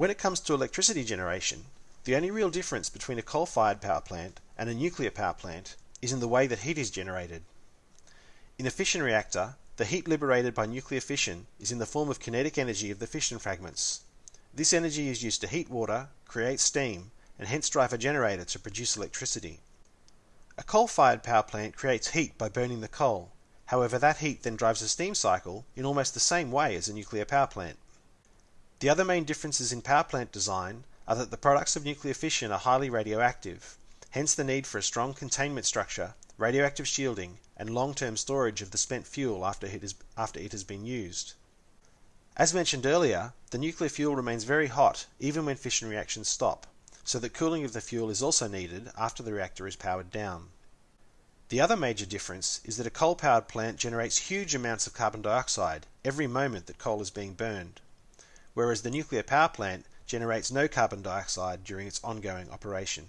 When it comes to electricity generation, the only real difference between a coal fired power plant and a nuclear power plant is in the way that heat is generated. In a fission reactor, the heat liberated by nuclear fission is in the form of kinetic energy of the fission fragments. This energy is used to heat water, create steam, and hence drive a generator to produce electricity. A coal-fired power plant creates heat by burning the coal. However, that heat then drives a steam cycle in almost the same way as a nuclear power plant. The other main differences in power plant design are that the products of nuclear fission are highly radioactive, hence the need for a strong containment structure, radioactive shielding, and long-term storage of the spent fuel after it, is, after it has been used. As mentioned earlier, the nuclear fuel remains very hot even when fission reactions stop, so that cooling of the fuel is also needed after the reactor is powered down. The other major difference is that a coal-powered plant generates huge amounts of carbon dioxide every moment that coal is being burned, whereas the nuclear power plant generates no carbon dioxide during its ongoing operation.